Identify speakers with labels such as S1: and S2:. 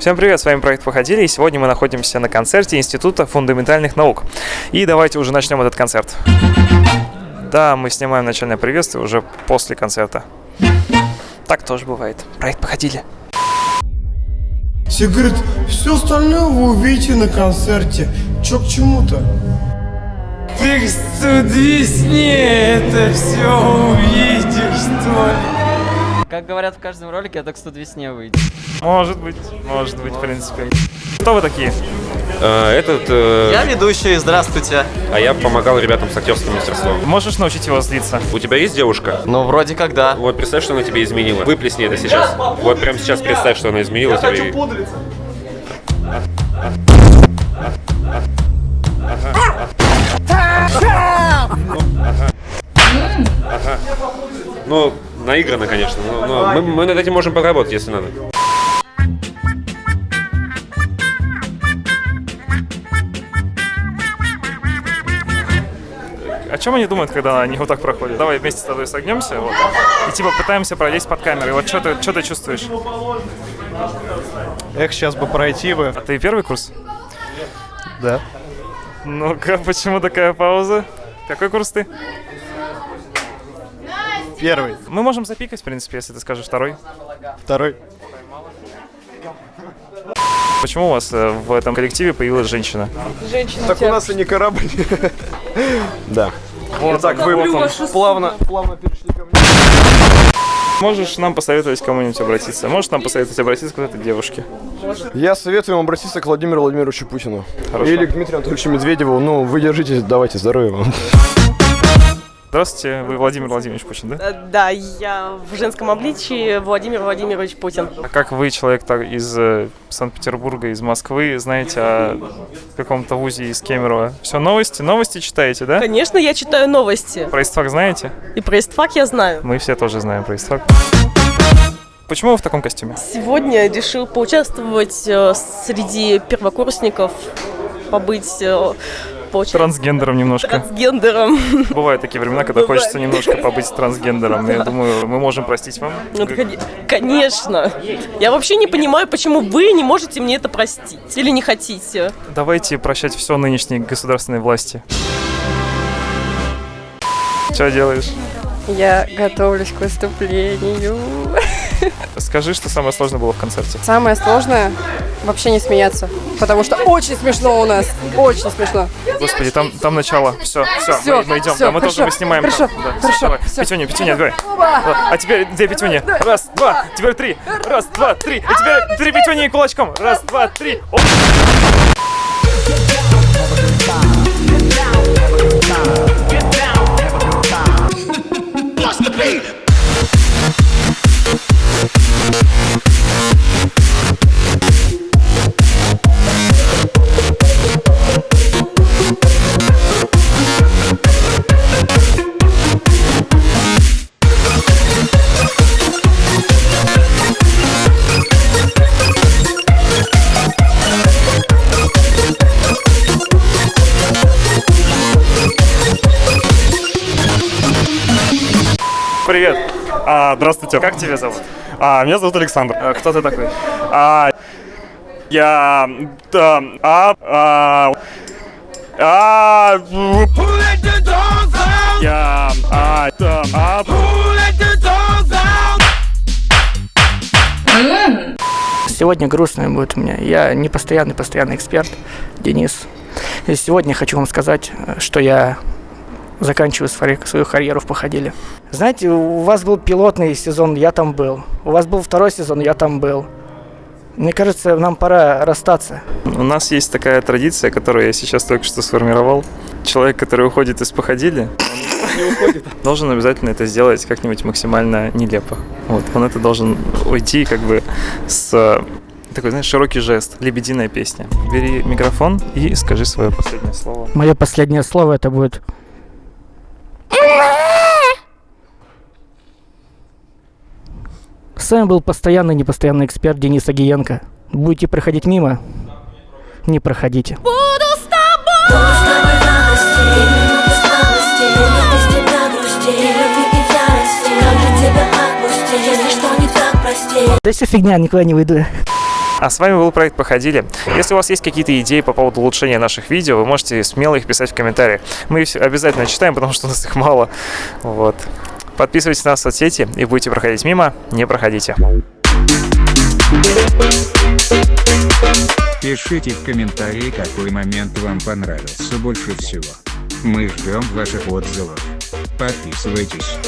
S1: Всем привет, с вами проект Походили, и сегодня мы находимся на концерте Института фундаментальных наук. И давайте уже начнем этот концерт. Да, мы снимаем начальное приветствие уже после концерта. Так тоже бывает. Проект Походили.
S2: Все говорят, все остальное вы увидите на концерте. Чё к чему-то?
S3: Ты в весне это все увидишь, что ли?
S4: Как говорят в каждом ролике, это к студ весне выйдет.
S1: Может быть, может быть, в принципе. Кто вы такие?
S5: Э, Этот, э,
S4: Я ведущий, здравствуйте.
S5: а я помогал ребятам с актерским мастерством.
S1: Можешь научить его злиться?
S5: У тебя есть девушка?
S4: Ну, вроде как да.
S5: Вот представь, что она тебе изменила. Выплесни это сейчас. Вот прямо сейчас представь, что она изменила тебе. и- Ну, наигранно, конечно. Но, но мы, мы над этим можем поработать, если надо.
S1: О чем они думают, когда они вот так проходят? Давай вместе с тобой согнемся вот, и типа пытаемся пролезть под камерой. Вот что ты, что ты чувствуешь?
S6: Эх, сейчас бы пройти бы.
S1: А ты первый курс?
S6: Да.
S1: Ну-ка, почему такая пауза? Какой курс ты?
S6: Первый.
S1: Мы можем запикать, в принципе, если ты скажешь второй.
S6: Второй.
S1: Почему у вас э, в этом коллективе появилась женщина?
S6: Так у нас и не корабль. Да.
S1: Вот так, вы
S6: Плавно, плавно перешли ко мне.
S1: Можешь нам посоветовать кому-нибудь обратиться? Можешь нам посоветовать обратиться к этой девушке?
S6: Я советую вам обратиться к Владимиру Владимировичу Путину.
S1: Хорошо.
S6: Или к Дмитрию Анатольевичу Медведеву. Ну, вы держитесь, давайте, здоровья вам.
S1: Здравствуйте, вы Владимир Владимирович Путин, да?
S7: Э, Да, я в женском обличии Владимир Владимирович Путин.
S1: А как вы, человек так, из э, Санкт-Петербурга, из Москвы, знаете о каком-то вузе из Кемерово? Все новости? Новости читаете, да?
S7: Конечно, я читаю новости.
S1: Про истфак знаете?
S7: И про истфак я знаю.
S1: Мы все тоже знаем про истфак. Почему вы в таком костюме?
S7: Сегодня решил поучаствовать э, среди первокурсников, побыть получается,
S1: Трансгендером немножко.
S7: трансгендером.
S1: Бывают такие времена, когда хочется немножко побыть трансгендером. Я думаю, мы можем простить вам.
S7: Ну, коне- Конечно. Я вообще не понимаю, почему вы не можете мне это простить. Или не хотите.
S1: Давайте прощать все нынешней государственной власти. Что делаешь?
S8: Я готовлюсь к выступлению.
S1: Скажи, что самое сложное было в концерте.
S8: Самое сложное вообще не смеяться, потому что очень смешно у нас, очень смешно.
S1: Господи, там, там начало. Все, все,
S8: Всё,
S1: мы, мы идем.
S8: всё,
S1: да, мы
S8: хорошо,
S1: тоже мы снимаем.
S8: хорошо,
S1: там. Да,
S8: хорошо,
S1: давай.
S8: всё.
S1: Петюня, петюня, давай. Да, А теперь две петюни. Раз, два, теперь три. Раз, два, три. А теперь три петюни кулачком. Раз, два, три. Оп. Привет.
S9: А, здравствуйте.
S1: Как тебя зовут?
S9: А, меня зовут Александр.
S1: А, кто ты такой?
S9: А, я... Да, а... А... А... Я... А... Да, а...
S10: Сегодня грустное будет у меня. Я не постоянный, постоянный эксперт, Денис. И сегодня хочу вам сказать, что я заканчиваю свою свою карьеру в Походиле. Знаете, у вас был пилотный сезон, я там был. У вас был второй сезон, я там был. Мне кажется, нам пора расстаться.
S1: У нас есть такая традиция, которую я сейчас только что сформировал. Человек, который уходит из походили, должен обязательно это сделать как-нибудь максимально нелепо. Вот, он это должен уйти как бы с такой, знаешь, широкий жест, лебединая песня. Бери микрофон и скажи свое последнее слово.
S10: Мое последнее слово это будет... С вами был постоянный непостоянный эксперт Денис Агиенко. Будете проходить мимо? Не проходите.
S11: Буду с тобой! Буду с тобой в радости, минуты слабости, без тебя грусти, любви и ярости. Как же тебя отпустить, если что не так, прости.
S10: Да все фигня, никуда не выйду.
S1: А с вами был проект «Походили». Если у вас есть какие-то идеи по поводу улучшения наших видео, вы можете смело их писать в комментариях. Мы их обязательно читаем, потому что у нас их мало. Вот. Подписывайтесь на нас в соцсети и будете проходить мимо, не проходите.
S12: Пишите в комментарии, какой момент вам понравился больше всего. Мы ждем ваших отзывов. Подписывайтесь.